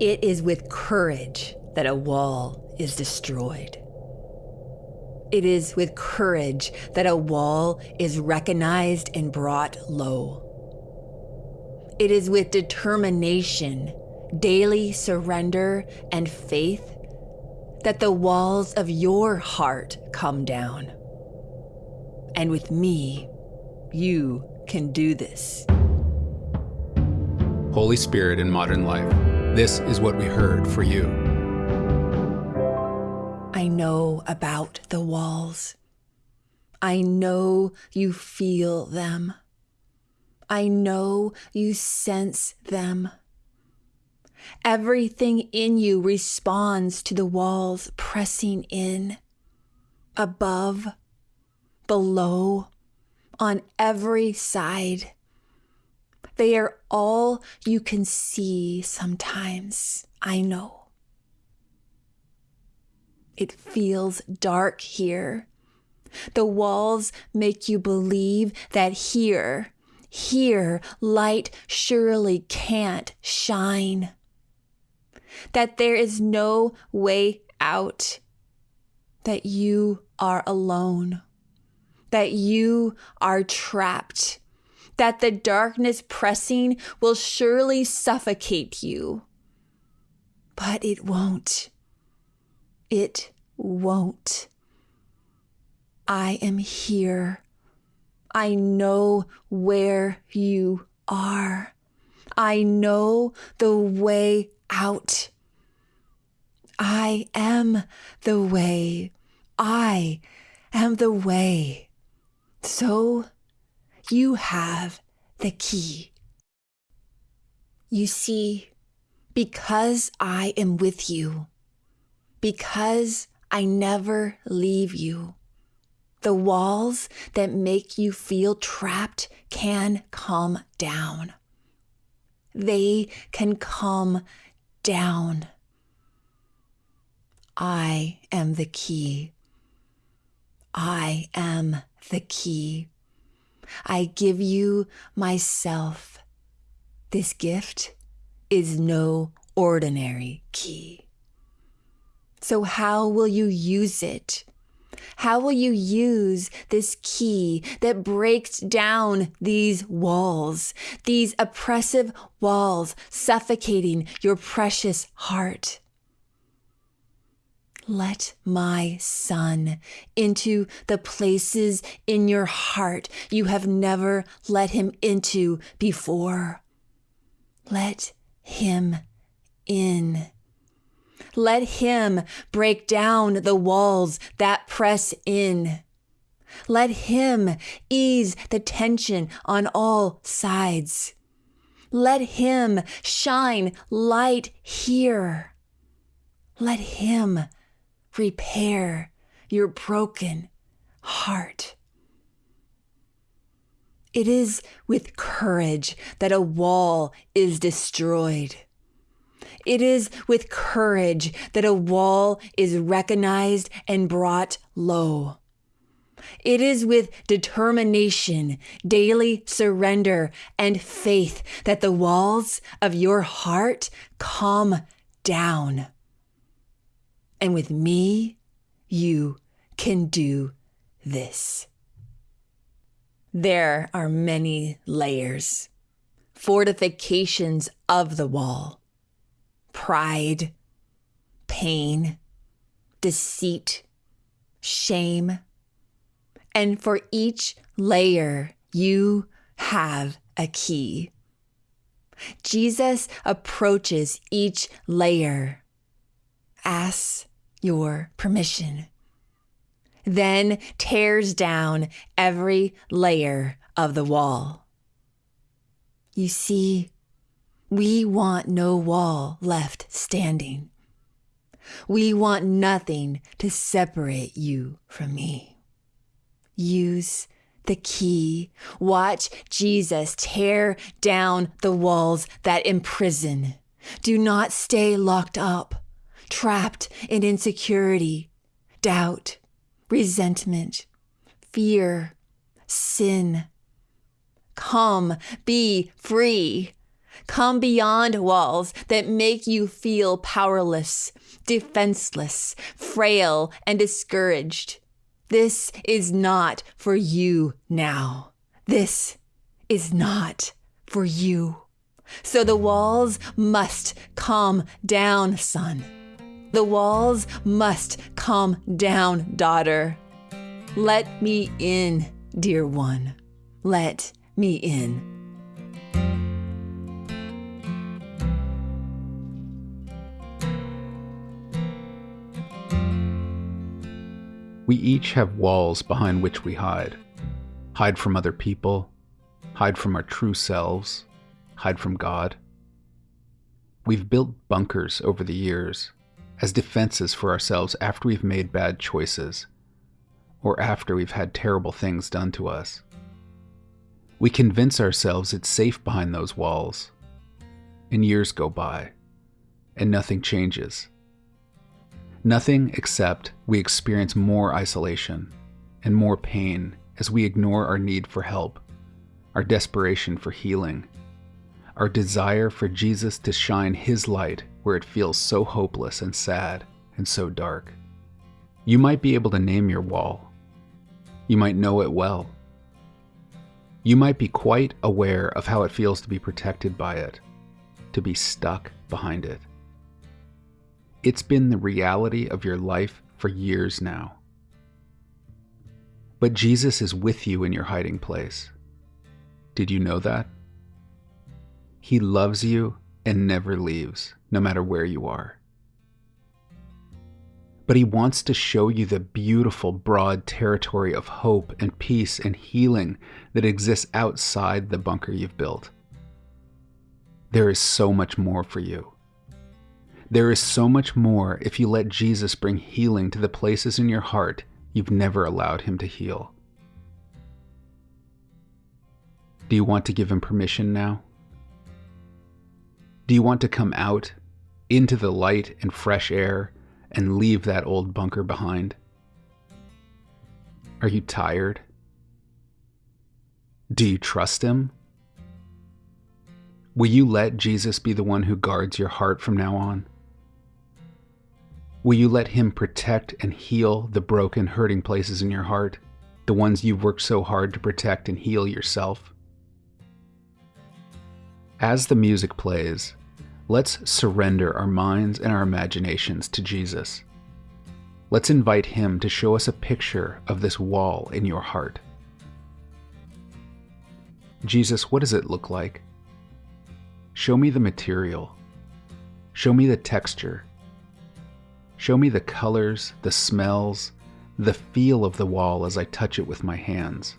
It is with courage that a wall is destroyed. It is with courage that a wall is recognized and brought low. It is with determination, daily surrender, and faith that the walls of your heart come down. And with me, you can do this. Holy Spirit in modern life, this is what we heard for you. I know about the walls. I know you feel them. I know you sense them. Everything in you responds to the walls pressing in, above, below, on every side. They are all you can see sometimes, I know. It feels dark here. The walls make you believe that here, here, light surely can't shine. That there is no way out. That you are alone. That you are trapped. That the darkness pressing will surely suffocate you. But it won't. It won't. I am here. I know where you are. I know the way out. I am the way. I am the way. So you have the key. You see, because I am with you, because I never leave you, the walls that make you feel trapped can come down. They can come down. I am the key. I am the key. I give you myself. This gift is no ordinary key. So, how will you use it? How will you use this key that breaks down these walls, these oppressive walls suffocating your precious heart? Let my son into the places in your heart you have never let him into before. Let him in. Let him break down the walls that press in. Let him ease the tension on all sides. Let him shine light here. Let him repair your broken heart. It is with courage that a wall is destroyed. It is with courage that a wall is recognized and brought low. It is with determination, daily surrender, and faith that the walls of your heart come down. And with me, you can do this. There are many layers, fortifications of the wall pride, pain, deceit, shame. And for each layer, you have a key. Jesus approaches each layer, asks your permission, then tears down every layer of the wall. You see, we want no wall left standing. We want nothing to separate you from me. Use the key. Watch Jesus tear down the walls that imprison. Do not stay locked up, trapped in insecurity, doubt, resentment, fear, sin. Come, be free. come beyond walls that make you feel powerless, defenseless, frail, and discouraged. This is not for you now. This is not for you. So the walls must come down, son. The walls must come down, daughter. Let me in, dear one. Let me in. We each have walls behind which we hide. Hide from other people, hide from our true selves, hide from God. We've built bunkers over the years as defenses for ourselves after we've made bad choices or after we've had terrible things done to us. We convince ourselves it's safe behind those walls, and years go by, and nothing changes. Nothing except we experience more isolation and more pain as we ignore our need for help, our desperation for healing, our desire for Jesus to shine His light where it feels so hopeless and sad and so dark. You might be able to name your wall. You might know it well. You might be quite aware of how it feels to be protected by it, to be stuck behind it. It's been the reality of your life for years now. But Jesus is with you in your hiding place. Did you know that? He loves you and never leaves, no matter where you are. But He wants to show you the beautiful, broad territory of hope and peace and healing that exists outside the bunker you've built. There is so much more for you. There is so much more if you let Jesus bring healing to the places in your heart you've never allowed Him to heal. Do you want to give Him permission now? Do you want to come out into the light and fresh air and leave that old bunker behind? Are you tired? Do you trust Him? Will you let Jesus be the one who guards your heart from now on? Will you let Him protect and heal the broken, hurting places in your heart, the ones you've worked so hard to protect and heal yourself? As the music plays, let's surrender our minds and our imaginations to Jesus. Let's invite Him to show us a picture of this wall in your heart. Jesus, what does it look like? Show me the material. Show me the texture. Show me the colors, the smells, the feel of the wall as I touch it with my hands.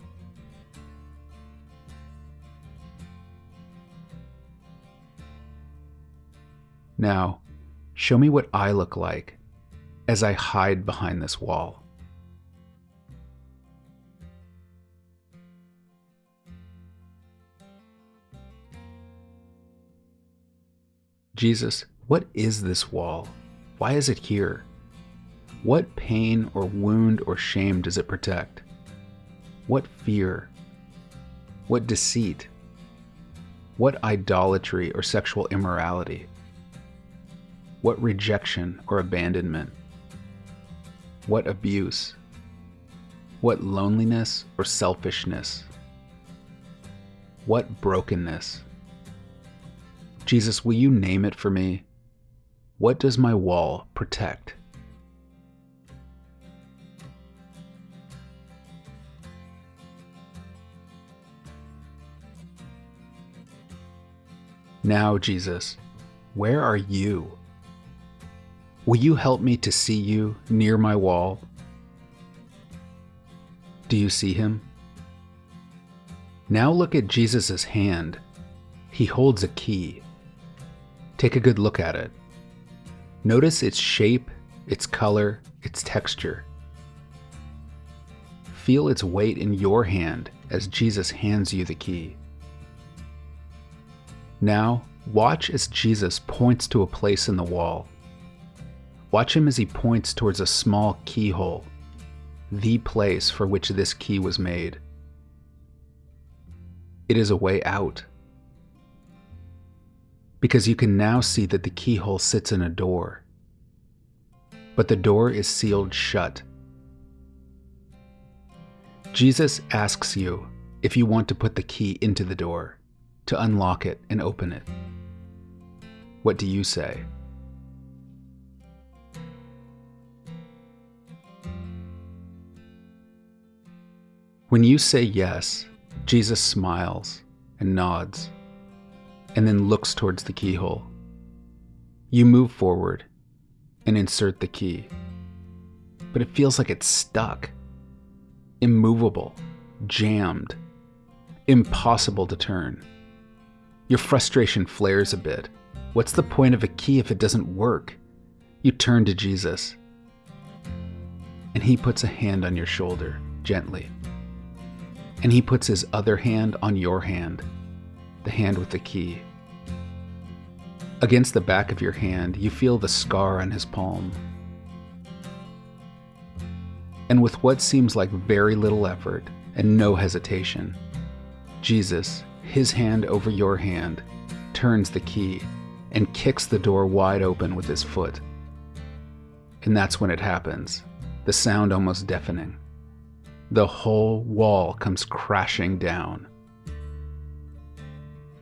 Now, show me what I look like as I hide behind this wall. Jesus, what is this wall? Why is it here? What pain or wound or shame does it protect? What fear? What deceit? What idolatry or sexual immorality? What rejection or abandonment? What abuse? What loneliness or selfishness? What brokenness? Jesus, will you name it for me? What does my wall protect? Now, Jesus, where are you? Will you help me to see you near my wall? Do you see him? Now look at Jesus' hand. He holds a key. Take a good look at it. Notice its shape, its color, its texture. Feel its weight in your hand as Jesus hands you the key. Now, watch as Jesus points to a place in the wall. Watch him as he points towards a small keyhole, the place for which this key was made. It is a way out. because you can now see that the keyhole sits in a door. But the door is sealed shut. Jesus asks you if you want to put the key into the door, to unlock it and open it. What do you say? When you say yes, Jesus smiles and nods, and then looks towards the keyhole. You move forward and insert the key, but it feels like it's stuck, immovable, jammed, impossible to turn. Your frustration flares a bit. What's the point of a key if it doesn't work? You turn to Jesus, and he puts a hand on your shoulder gently and he puts his other hand on your hand, the hand with the key. Against the back of your hand, you feel the scar on his palm. And with what seems like very little effort and no hesitation, Jesus, his hand over your hand, turns the key and kicks the door wide open with his foot. And that's when it happens, the sound almost deafening the whole wall comes crashing down.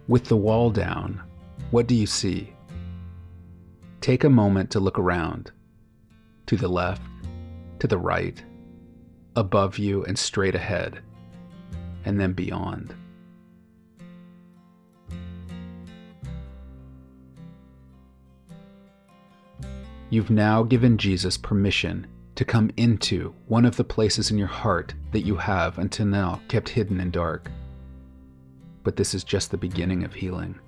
With the wall down, what do you see? Take a moment to look around to the left, to the right, above you, and straight ahead, and then beyond. You've now given Jesus permission to come into one of the places in your heart that you have until now kept hidden and dark. But this is just the beginning of healing.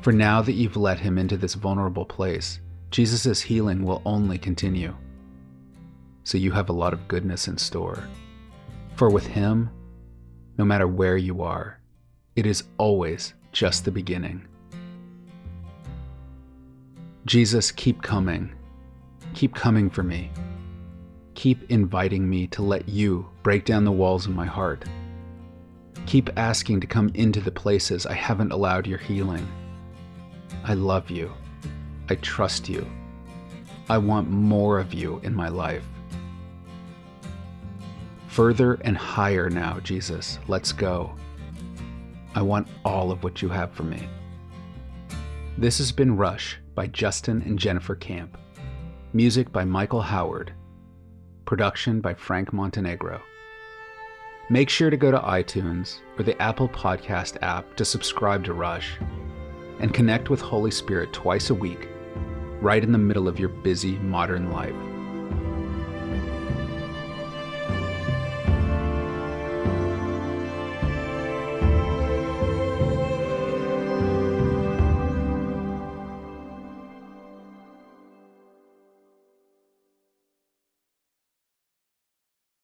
For now that you've let him into this vulnerable place, Jesus' healing will only continue. So you have a lot of goodness in store. For with him, no matter where you are, it is always just the beginning. Jesus, keep coming Keep coming for me. Keep inviting me to let you break down the walls of my heart. Keep asking to come into the places I haven't allowed your healing. I love you. I trust you. I want more of you in my life. Further and higher now, Jesus. Let's go. I want all of what you have for me. This has been Rush by Justin and Jennifer Camp. Music by Michael Howard. Production by Frank Montenegro. Make sure to go to iTunes or the Apple Podcast app to subscribe to Rush and connect with Holy Spirit twice a week, right in the middle of your busy modern life.